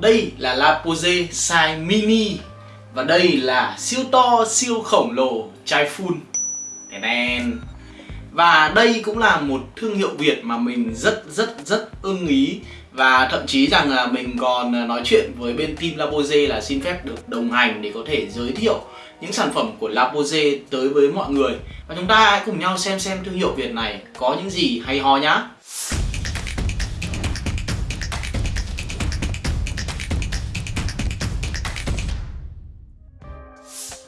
Đây là Lapose size mini Và đây là siêu to, siêu khổng lồ chai full Đèn Và đây cũng là một thương hiệu Việt mà mình rất rất rất ưng ý. Và thậm chí rằng là mình còn à, nói chuyện với bên team Lapose là xin phép được đồng hành để có thể giới thiệu những sản phẩm của Lapose tới với mọi người. Và chúng ta hãy cùng nhau xem xem thương hiệu Việt này có những gì hay ho nhá.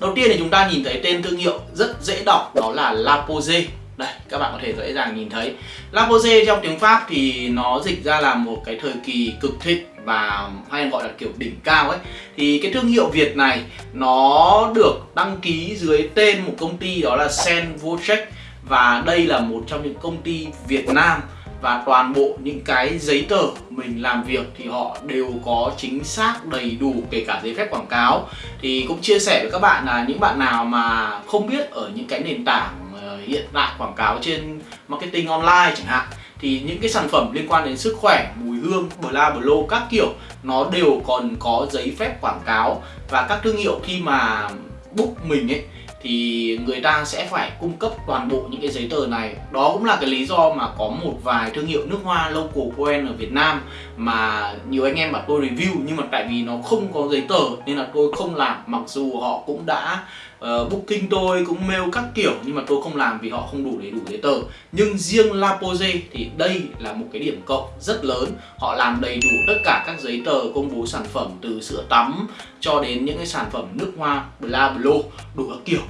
Đầu tiên thì chúng ta nhìn thấy tên thương hiệu rất dễ đọc, đó là Lapose đây, các bạn có thể dễ dàng nhìn thấy. Lapose trong tiếng Pháp thì nó dịch ra là một cái thời kỳ cực thịnh và hay gọi là kiểu đỉnh cao ấy. Thì cái thương hiệu Việt này, nó được đăng ký dưới tên một công ty đó là Sen Vocech và đây là một trong những công ty Việt Nam và toàn bộ những cái giấy tờ mình làm việc thì họ đều có chính xác đầy đủ kể cả giấy phép quảng cáo. Thì cũng chia sẻ với các bạn là những bạn nào mà không biết ở những cái nền tảng ờ, hiện đại quảng cáo trên marketing online chẳng hạn thì những cái sản phẩm liên quan đến sức khỏe, mùi hương, bla bla các kiểu nó đều còn có giấy phép quảng cáo. Và các thương hiệu khi mà book mình ấy thì người ta sẽ phải cung cấp toàn bộ những cái giấy tờ này. Đó cũng là cái lý do mà có một vài thương hiệu nước hoa local brand ở Việt Nam mà nhiều anh em bảo tôi review, nhưng mà tại vì nó không có giấy tờ nên là tôi không làm, mặc dù họ cũng đã uh, booking tôi cũng mail các kiểu nhưng mà tôi không làm vì họ không đủ đầy đủ giấy tờ. Nhưng riêng La Pose thì đây là một cái điểm cộng rất lớn. Họ làm đầy đủ tất cả các giấy tờ công bố sản phẩm từ sữa tắm cho đến những cái sản phẩm nước hoa bla bla đủ các kiểu.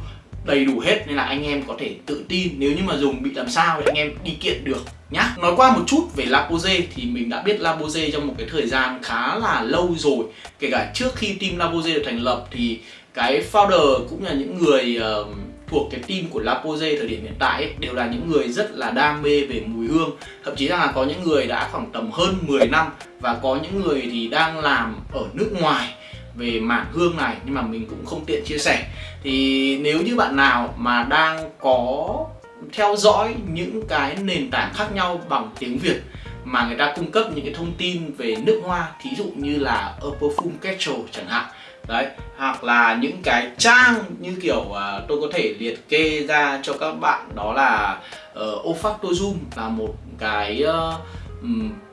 Đầy đủ hết nên là anh em có thể tự tin. Nếu như mà dùng bị làm sao thì anh em đi kiện được nhá. Nói qua một chút về Lapose thì mình đã biết Lapose trong một cái thời gian khá là lâu rồi. Kể cả trước khi team Lapose được thành lập thì cái founder cũng là những người uh, thuộc cái team của La Pose thời điểm hiện tại ấy, đều là những người rất là đam mê về mùi hương. Thậm chí rằng là có những người đã khoảng tầm hơn 10 năm và có những người thì đang làm ở nước ngoài về mảng hương này nhưng mà mình cũng không tiện chia sẻ. Thì nếu như bạn nào mà đang có theo dõi những cái nền tảng khác nhau bằng tiếng Việt mà người ta cung cấp những cái thông tin về nước hoa thí dụ như là A Perfume Kettle chẳng hạn đấy hoặc là những cái trang như kiểu uh, tôi có thể liệt kê ra cho các bạn đó là ờ, uh, Ofactozoom là một cái uh,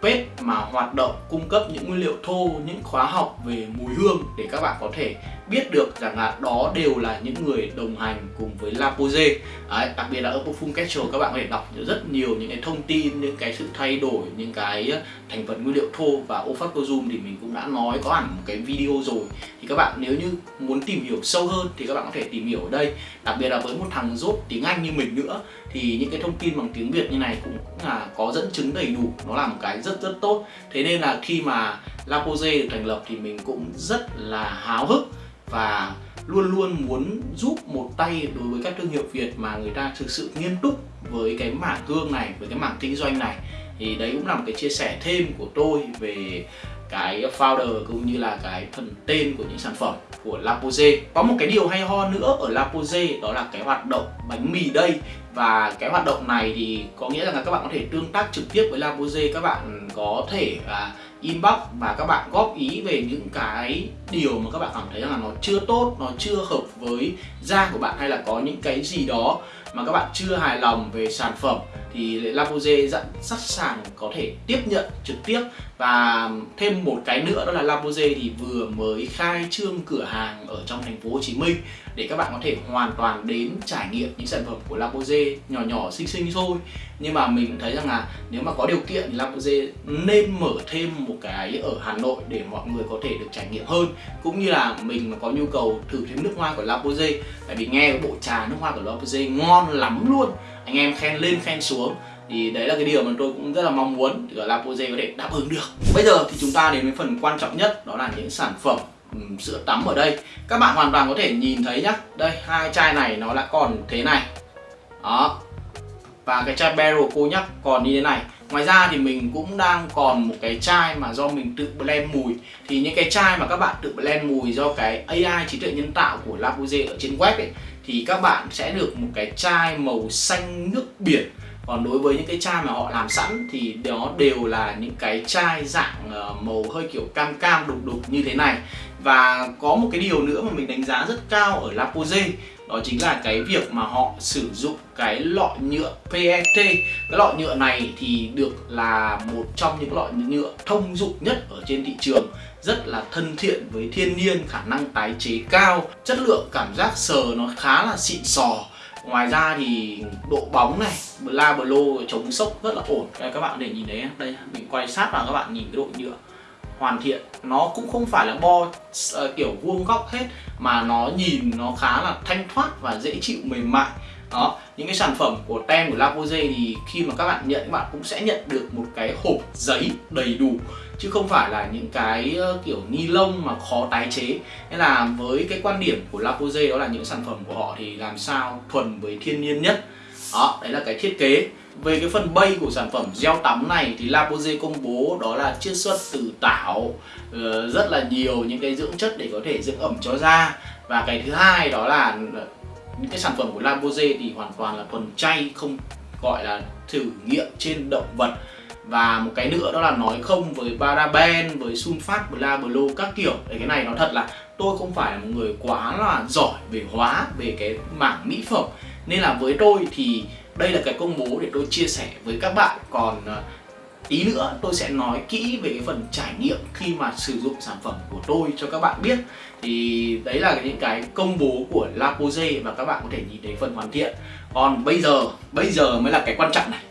page mà hoạt động cung cấp những nguyên liệu thô, những khóa học về mùi hương để các bạn có thể biết được rằng là đó đều là những người đồng hành cùng với Lapoze Đấy, đặc biệt là ở Perfume Castle các bạn có thể đọc rất nhiều những cái thông tin, những cái sự thay đổi, những cái ờ, thành phần nguyên liệu thô và Ophacozum thì mình cũng đã nói có hẳn một cái video rồi. Thì các bạn nếu như muốn tìm hiểu sâu hơn thì các bạn có thể tìm hiểu ở đây. Đặc biệt là với một thằng rốt tiếng Anh như mình nữa thì những cái thông tin bằng tiếng Việt như này cũng là có dẫn chứng đầy đủ. Nó là một cái rất rất tốt. Thế nên là khi mà Lapoze được thành lập thì mình cũng rất là háo hức và luôn luôn muốn giúp một tay đối với các thương hiệu Việt mà người ta thực sự nghiêm túc với cái mảng hương này, với cái mảng kinh doanh này. Thì đấy cũng là một cái chia sẻ thêm của tôi về cái founder cũng như là cái phần tên của những sản phẩm của Lapoze. Có một cái điều hay ho nữa ở Lapoze đó là cái hoạt động bánh mì đây. Và cái hoạt động này thì có nghĩa là các bạn có thể tương tác trực tiếp với Lapoze các bạn có thể à, inbox và các bạn góp ý về những cái điều mà các bạn cảm thấy rằng là nó chưa tốt, nó chưa hợp với da của bạn hay là có những cái gì đó mà các bạn chưa hài lòng về sản phẩm thì La dặn sẵn sẵn sàng có thể tiếp nhận trực tiếp. Và thêm một cái nữa, đó là La thì vừa mới khai trương cửa hàng ở trong thành phố Hồ Chí Minh để các bạn có thể hoàn toàn đến trải nghiệm những sản phẩm của La nhỏ nhỏ, xinh xinh thôi. Nhưng mà mình thấy rằng là nếu mà có điều kiện thì La nên mở thêm một cái ở Hà Nội để mọi người có thể được trải nghiệm hơn. Cũng như là mình mà có nhu cầu thử thêm nước hoa của La tại vì nghe bộ trà nước hoa của La ngon lắm luôn anh em khen lên khen xuống. Thì đấy là cái điều mà tôi cũng rất là mong muốn để La Pose có thể đáp ứng được. Bây giờ thì chúng ta đến với phần quan trọng nhất đó là những sản phẩm um, sữa tắm ở đây. Các bạn hoàn toàn có thể nhìn thấy nhá. Đây hai chai này nó đã còn thế này. Đó. Và cái chai barrel cô nhắc còn như thế này. Ngoài ra thì mình cũng đang còn một cái chai mà do mình tự blend mùi. Thì những cái chai mà các bạn tự blend mùi do cái AI trí tuệ nhân tạo của La ở trên web ấy thì các bạn sẽ được một cái chai màu xanh nước biển. Còn đối với những cái chai mà họ làm sẵn thì đó đều là những cái chai dạng ờ, màu hơi kiểu cam cam đục đục như thế này. Và có một cái điều nữa mà mình đánh giá rất cao ở Lapose đó chính là cái việc mà họ sử dụng cái lọ nhựa PET cái lọ nhựa này thì được là một trong những lọ nhựa thông dụng nhất ở trên thị trường, rất là thân thiện với thiên nhiên, khả năng tái chế cao, chất lượng cảm giác sờ nó khá là xịn sò. Ngoài ra thì độ bóng này la blo, chống sốc rất là ổn. Đây, các bạn để nhìn thấy đây, mình quay sát vào các bạn nhìn cái độ nhựa hoàn thiện. Nó cũng không phải là bo uh, kiểu vuông góc hết mà nó nhìn nó khá là thanh thoát và dễ chịu mềm mại. Đó những cái sản phẩm của tem của La thì khi mà các bạn nhận các bạn cũng sẽ nhận được một cái hộp giấy đầy đủ chứ không phải là những cái ờ, kiểu ni lông mà khó tái chế. Nên là với cái quan điểm của La đó là những sản phẩm của họ thì làm sao thuần với thiên nhiên nhất. Đó đấy là cái thiết kế về cái phần bay của sản phẩm gel tắm này thì Lapose công bố đó là chiết xuất từ tảo ờ, rất là nhiều những cái dưỡng chất để có thể dưỡng ẩm cho da. Và cái thứ hai đó là những cái sản phẩm của Lapose thì hoàn toàn là thuần chay, không gọi là thử nghiệm trên động vật. Và một cái nữa đó là nói không với paraben, với sunfat bla, blo các kiểu. Đấy, cái này nó thật là tôi không phải là một người quá là giỏi về hóa, về cái mảng mỹ phẩm. Nên là với tôi thì đây là cái công bố để tôi chia sẻ với các bạn. Còn ờ, tí nữa tôi sẽ nói kỹ về cái phần trải nghiệm khi mà sử dụng sản phẩm của tôi cho các bạn biết. Thì đấy là những cái công bố của Lapose và các bạn có thể nhìn thấy phần hoàn thiện. Còn bây giờ bây giờ mới là cái quan trọng này.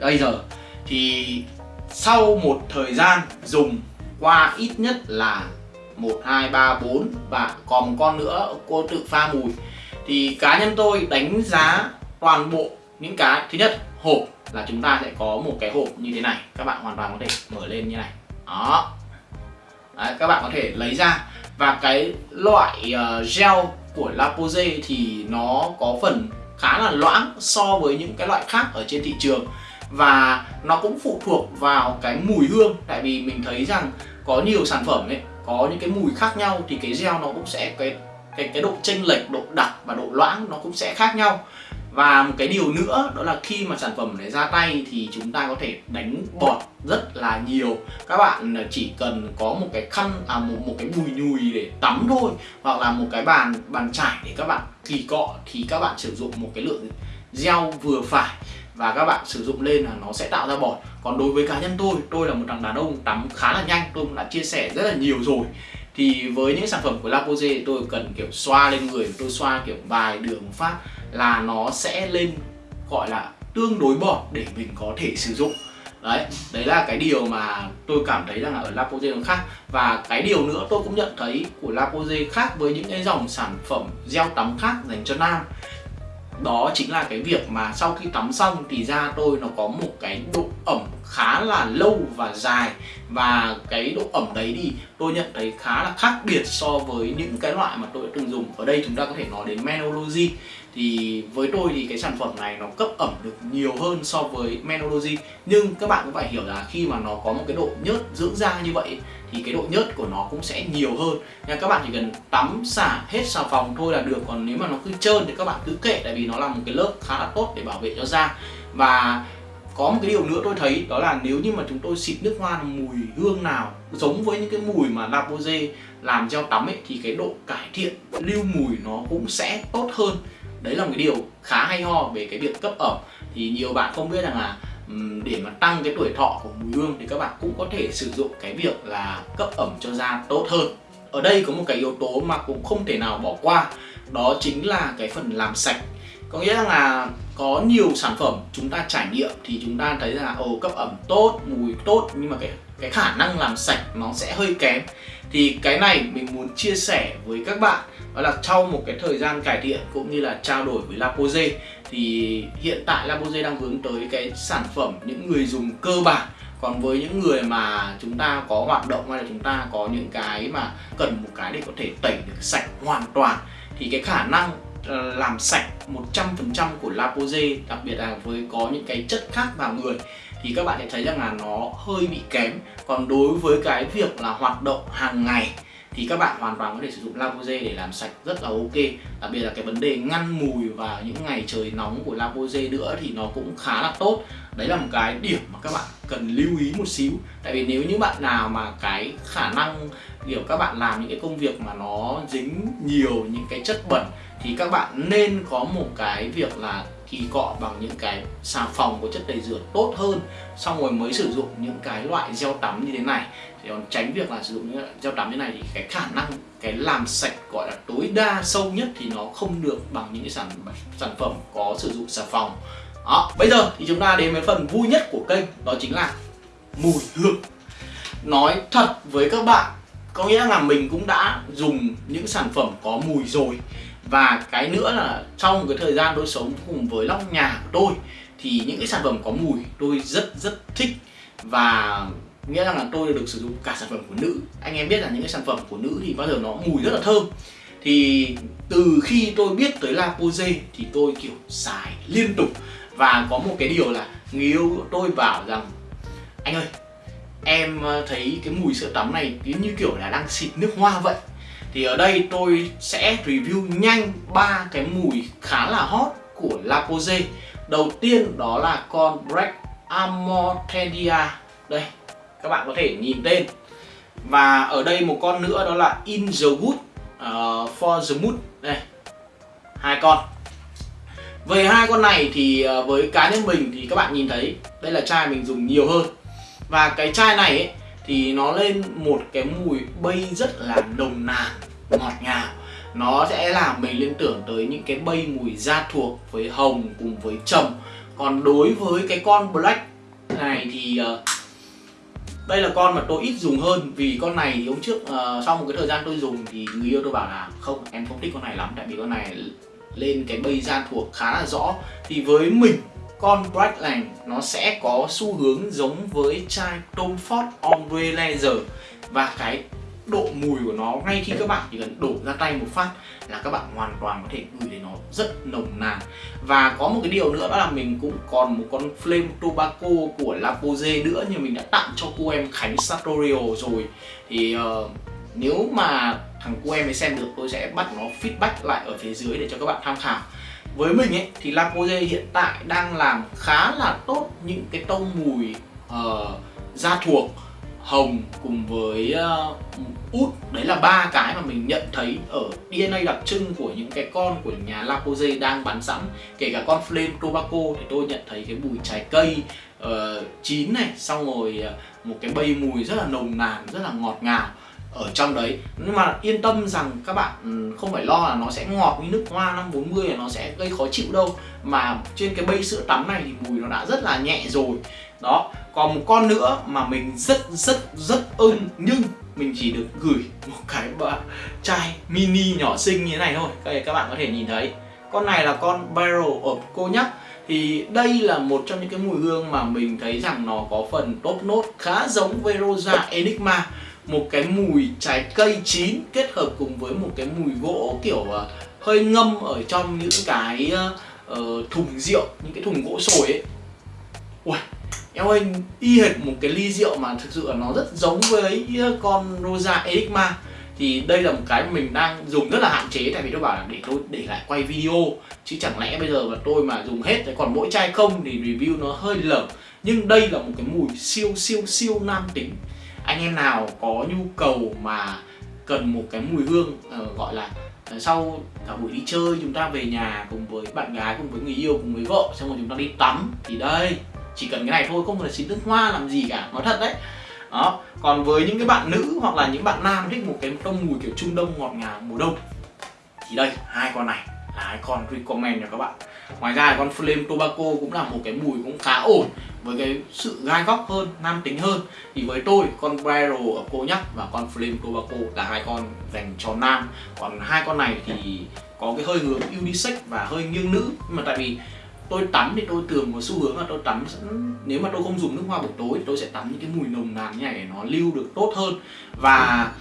Bây giờ thì sau một thời gian dùng qua ít nhất là 1, 2, 3, 4 và còn một con nữa cô tự pha mùi thì cá nhân tôi đánh giá toàn bộ những cái thứ nhất hộp là chúng ta sẽ có một cái hộp như thế này. Các bạn hoàn toàn có thể mở lên như này. Đó. Đấy, các bạn có thể lấy ra. Và cái loại uh, gel của Lapose thì nó có phần khá là loãng so với những cái loại khác ở trên thị trường. Và nó cũng phụ thuộc vào cái mùi hương. Tại vì mình thấy rằng có nhiều sản phẩm ấy có những cái mùi khác nhau thì cái gel nó cũng sẽ cái cái cái độ chênh lệch độ đặc và độ loãng nó cũng sẽ khác nhau và một cái điều nữa, đó là khi mà sản phẩm này ra tay thì chúng ta có thể đánh bọt rất là nhiều. Các bạn chỉ cần có một cái khăn à một một cái bùi nhùi để tắm thôi, hoặc là một cái bàn bàn trải để các bạn kỳ cọ thì các bạn sử dụng một cái lượng gel vừa phải và các bạn sử dụng lên là nó sẽ tạo ra bọt. Còn đối với cá nhân tôi tôi là một thằng đàn ông tắm khá là nhanh, tôi cũng đã chia sẻ rất là nhiều rồi thì với những sản phẩm của La Pose tôi cần kiểu xoa lên người, tôi xoa kiểu vài đường phát là nó sẽ lên gọi là tương đối bọt để mình có thể sử dụng. Đấy đấy là cái điều mà tôi cảm thấy rằng là ở La Pose nó khác. Và cái điều nữa tôi cũng nhận thấy của La Pose khác với những cái dòng sản phẩm gel tắm khác dành cho nam, đó chính là cái việc mà sau khi tắm xong thì da tôi nó có một cái độ ẩm khá là lâu và dài. Và cái độ ẩm đấy đi tôi nhận thấy khá là khác biệt so với những cái loại mà tôi đã từng dùng. Ở đây chúng ta có thể nói đến Menology. Thì với tôi thì cái sản phẩm này nó cấp ẩm được nhiều hơn so với Menology. Nhưng các bạn cũng phải hiểu là khi mà nó có một cái độ nhớt dưỡng da như vậy, thì cái độ nhớt của nó cũng sẽ nhiều hơn. Nên các bạn chỉ cần tắm xả hết xà phòng thôi là được. Còn nếu mà nó cứ trơn thì các bạn cứ kệ, tại vì nó là một cái lớp khá là tốt để bảo vệ cho da. Và có một cái điều nữa tôi thấy, đó là nếu như mà chúng tôi xịt nước hoa mùi hương nào, giống với những cái mùi mà La làm gel tắm ấy, thì cái độ cải thiện, lưu mùi nó cũng sẽ tốt hơn. Đấy là một cái điều khá hay ho về cái việc cấp ẩm. Thì nhiều bạn không biết rằng là để mà tăng cái tuổi thọ của mùi hương thì các bạn cũng có thể sử dụng cái việc là cấp ẩm cho da tốt hơn. Ở đây có một cái yếu tố mà cũng không thể nào bỏ qua, đó chính là cái phần làm sạch có nghĩa là có nhiều sản phẩm chúng ta trải nghiệm thì chúng ta thấy là, ồ, cấp ẩm tốt, mùi tốt, nhưng mà cái cái khả năng làm sạch nó sẽ hơi kém. Thì cái này mình muốn chia sẻ với các bạn, đó là sau một cái thời gian cải thiện cũng như là trao đổi với Lapose thì hiện tại Lapose đang hướng tới cái sản phẩm những người dùng cơ bản. Còn với những người mà chúng ta có hoạt động hay là chúng ta có những cái mà cần một cái để có thể tẩy được sạch hoàn toàn, thì cái khả năng Ờ, làm sạch 100% của Lapose đặc biệt là với có những cái chất khác vào người, thì các bạn sẽ thấy rằng là nó hơi bị kém. Còn đối với cái việc là hoạt động hàng ngày thì các bạn hoàn toàn có thể sử dụng Lavoisier để làm sạch rất là ok. Đặc biệt là cái vấn đề ngăn mùi vào những ngày trời nóng của Lavoisier nữa thì nó cũng khá là tốt. Đấy là một cái điểm mà các bạn cần lưu ý một xíu. Tại vì nếu như bạn nào mà cái khả năng, kiểu, các bạn làm những cái công việc mà nó dính nhiều những cái chất bẩn thì các bạn nên có một cái việc là kỳ cọ bằng những cái xà phòng có chất tẩy rửa tốt hơn. Xong rồi mới sử dụng những cái loại gel tắm như thế này để còn tránh việc là sử dụng những gel tắm như này thì cái khả năng, cái làm sạch gọi là tối đa sâu nhất thì nó không được bằng những cái sản sản phẩm có sử dụng xà phòng. Đó, bây giờ thì chúng ta đến với phần vui nhất của kênh, đó chính là mùi hương. Nói thật với các bạn, có nghĩa là mình cũng đã dùng những sản phẩm có mùi rồi. Và cái nữa là trong cái thời gian tôi sống cùng với lóc nhà của tôi, thì những cái sản phẩm có mùi tôi rất rất thích. Và nghĩa rằng là tôi được sử dụng cả sản phẩm của nữ. Anh em biết là những cái sản phẩm của nữ thì bao giờ nó mùi rất là thơm. Thì từ khi tôi biết tới La Pose thì tôi kiểu xài liên tục. Và có một cái điều là người yêu tôi bảo rằng, anh ơi, em ờ, thấy cái mùi sữa tắm này như kiểu là đang xịt nước hoa vậy. Thì ở đây tôi sẽ review nhanh ba cái mùi khá là hot của La Pose. Đầu tiên đó là con Black Amortendia đây các bạn có thể nhìn tên và ở đây một con nữa đó là In the Wood uh, for the Mood đây hai con. Về hai con này thì ờ, với cá nhân mình thì các bạn nhìn thấy đây là chai mình dùng nhiều hơn. Và cái chai này ấy, thì nó lên một cái mùi bay rất là nồng nàn ngọt ngào. Nó sẽ làm mình liên tưởng tới những cái bay mùi da thuộc với hồng cùng với trầm. Còn đối với cái con black này thì uh, đây là con mà tôi ít dùng hơn vì con này thì hôm trước uh, sau một cái thời gian tôi dùng thì người yêu tôi bảo là không em không thích con này lắm tại vì con này lên cái bay da thuộc khá là rõ. Thì với mình con Brightland nó sẽ có xu hướng giống với chai Tom Ford Ombre Laser. Và cái độ mùi của nó ngay khi các bạn chỉ cần đổ ra tay một phát là các bạn hoàn toàn có thể ngửi thấy nó rất nồng nàn. Và có một cái điều nữa đó là mình cũng còn một con Flame Tobacco của lapoze nữa nhưng mình đã tặng cho cô em Khánh sartorio rồi. Thì uh, nếu mà thằng cô em ấy xem được tôi sẽ bắt nó feedback lại ở phía dưới để cho các bạn tham khảo. Với mình ấy thì lapoze hiện tại đang làm khá là tốt những cái tông mùi uh, da thuộc hồng cùng với uh, út. Đấy là ba cái mà mình nhận thấy ở DNA đặc trưng của những cái con của nhà Lapoze đang bán sẵn. Kể cả con Flame Tobacco thì tôi nhận thấy cái mùi trái cây uh, chín này xong rồi uh, một cái bay mùi rất là nồng nàn rất là ngọt ngào ở trong đấy. Nhưng mà yên tâm rằng các bạn ừ, không phải lo là nó sẽ ngọt như nước hoa 540 là nó sẽ gây khó chịu đâu. Mà trên cái bê sữa tắm này thì mùi nó đã rất là nhẹ rồi. Đó, còn một con nữa mà mình rất rất rất ưng, nhưng mình chỉ được gửi một cái chai mini nhỏ xinh như thế này thôi. Đây, các bạn có thể nhìn thấy. Con này là con barrel of nhắc thì đây là một trong những cái mùi hương mà mình thấy rằng nó có phần top nốt khá giống với Rosa Enigma một cái mùi trái cây chín kết hợp cùng với một cái mùi gỗ kiểu uh, hơi ngâm ở trong những cái uh, thùng rượu những cái thùng gỗ sồi ấy. Ui, em ơi y hệt một cái ly rượu mà thực sự là nó rất giống với con Rosa Enigma. Thì đây là một cái mình đang dùng rất là hạn chế tại vì tôi bảo là để tôi để lại quay video. Chứ chẳng lẽ bây giờ mà tôi mà dùng hết còn mỗi chai không thì review nó hơi lởm nhưng đây là một cái mùi siêu siêu siêu nam tính anh em nào có nhu cầu mà cần một cái mùi hương uh, gọi là uh, sau cả buổi đi chơi chúng ta về nhà cùng với bạn gái cùng với người yêu cùng với vợ xong rồi chúng ta đi tắm thì đây chỉ cần cái này thôi không cần xịt nước hoa làm gì cả nói thật đấy. Đó còn với những cái bạn nữ hoặc là những bạn nam thích một cái tông mùi kiểu trung đông ngọt ngào mùa đông thì đây hai con này là hai con recommend cho các bạn ngoài ra con Flame Tobacco cũng là một cái mùi cũng khá ổn, với cái sự gai góc hơn, nam tính hơn. Thì với tôi, con Barrel ở cô nhắc và con Flame Tobacco là hai con dành cho nam. Còn hai con này thì có cái hơi hướng unisex và hơi nghiêng nữ. Nhưng mà tại vì tôi tắm thì tôi thường có xu hướng là tôi tắm nếu mà tôi không dùng nước hoa buổi tối thì tôi sẽ tắm những cái mùi nồng nàn như này để nó lưu được tốt hơn. Và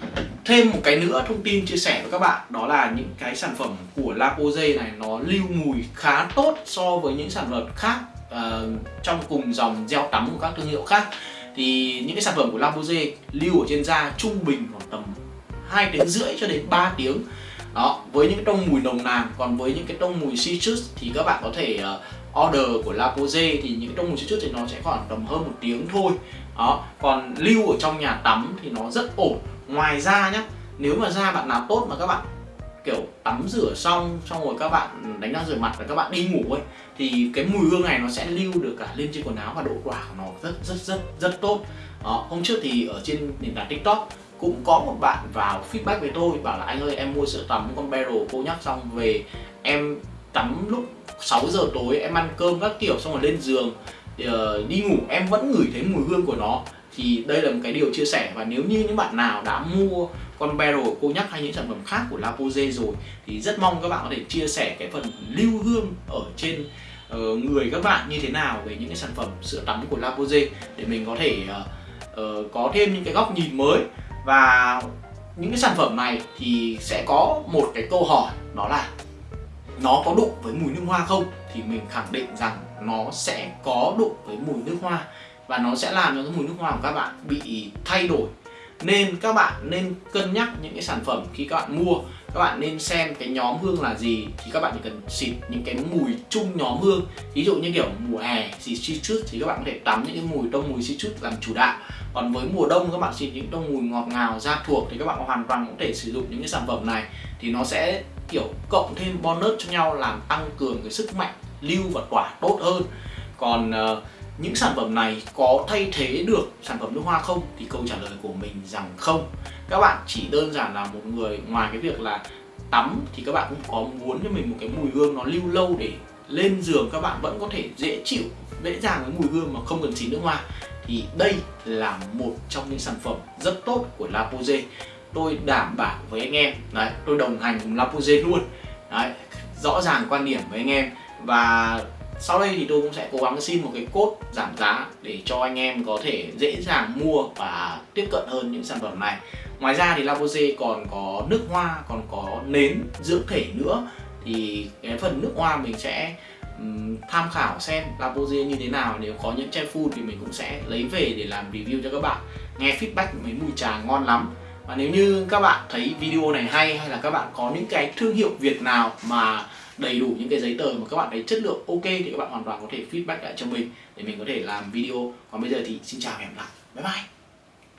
thêm một cái nữa thông tin chia sẻ với các bạn đó là những cái sản phẩm của La Pose này nó lưu mùi khá tốt so với những sản phẩm khác uh, trong cùng dòng gel tắm của các thương hiệu khác. Thì những cái sản phẩm của La Pose lưu ở trên da trung bình khoảng tầm 2 tiếng rưỡi cho đến 3 tiếng đó với những cái tông mùi nồng nàn còn với những cái tông mùi citrus thì các bạn có thể uh, order của La Pose thì những cái tông mùi citrus thì nó sẽ khoảng tầm hơn một tiếng thôi. Đó còn lưu ở trong nhà tắm thì nó rất ổn. Ngoài ra nhá nếu mà da bạn nào tốt mà các bạn kiểu tắm rửa xong xong rồi các bạn đánh răng rửa mặt và các bạn đi ngủ ấy thì cái mùi hương này nó sẽ lưu được cả lên trên quần áo và độ quả của nó rất rất rất rất tốt. Đó, hôm trước thì ở trên nền tảng tiktok cũng có một bạn vào feedback với tôi bảo là anh ơi em mua sữa tắm con Barrel cô nhắc xong về em tắm lúc 6 giờ tối em ăn cơm các kiểu xong rồi lên giường ờ, đi ngủ em vẫn ngửi thấy mùi hương của nó. Thì đây là một cái điều chia sẻ. Và nếu như những bạn nào đã mua con Barrel cô nhắc hay những sản phẩm khác của Lapoze rồi thì rất mong các bạn có thể chia sẻ cái phần lưu hương ở trên uh, người các bạn như thế nào về những cái sản phẩm sữa tắm của Lapoze để mình có thể uh, uh, có thêm những cái góc nhìn mới và những cái sản phẩm này thì sẽ có một cái câu hỏi, đó là nó có đụng với mùi nước hoa không? Thì mình khẳng định rằng nó sẽ có đụng với mùi nước hoa. Và nó sẽ làm cho cái mùi nước hoa của các bạn bị thay đổi. Nên các bạn nên cân nhắc những cái sản phẩm khi các bạn mua. Các bạn nên xem cái nhóm hương là gì, thì các bạn chỉ cần xịt những cái mùi chung nhóm hương. Ví dụ như kiểu mùa hè xịt citrus thì các bạn có thể tắm những cái mùi tông mùi citrus làm chủ đạo còn với mùa đông các bạn xịt những tông mùi ngọt ngào da thuộc thì các bạn hoàn toàn có thể sử dụng những cái sản phẩm này. Thì nó sẽ kiểu cộng thêm bonus cho nhau làm tăng cường cái sức mạnh lưu và tỏa tốt hơn. Còn uh, những sản phẩm này có thay thế được sản phẩm nước hoa không? Thì câu trả lời của mình rằng không. Các bạn chỉ đơn giản là một người ngoài cái việc là tắm thì các bạn cũng có muốn cho mình một cái mùi hương nó lưu lâu để lên giường các bạn vẫn có thể dễ chịu dễ dàng với mùi hương mà không cần xịt nước hoa thì đây là một trong những sản phẩm rất tốt của Lapose tôi đảm bảo với anh em, đấy, tôi đồng hành cùng Lapose luôn. Đấy, rõ ràng quan điểm với anh em. Và sau đây thì tôi cũng sẽ cố gắng xin một cái cốt giảm giá để cho anh em có thể dễ dàng mua và tiếp cận hơn những sản phẩm này. Ngoài ra thì Lapose còn có nước hoa, còn có nến dưỡng thể nữa. Thì cái phần nước hoa mình sẽ um, tham khảo xem La như thế nào. Nếu có những chai full thì mình cũng sẽ lấy về để làm review cho các bạn. Nghe feedback mấy mùi trà ngon lắm. Và nếu như các bạn thấy video này hay hay là các bạn có những cái thương hiệu Việt nào mà đầy đủ những cái giấy tờ mà các bạn thấy chất lượng ok thì các bạn hoàn toàn có thể feedback lại cho mình để mình có thể làm video. Còn bây giờ thì xin chào và hẹn gặp lại. Bye bye.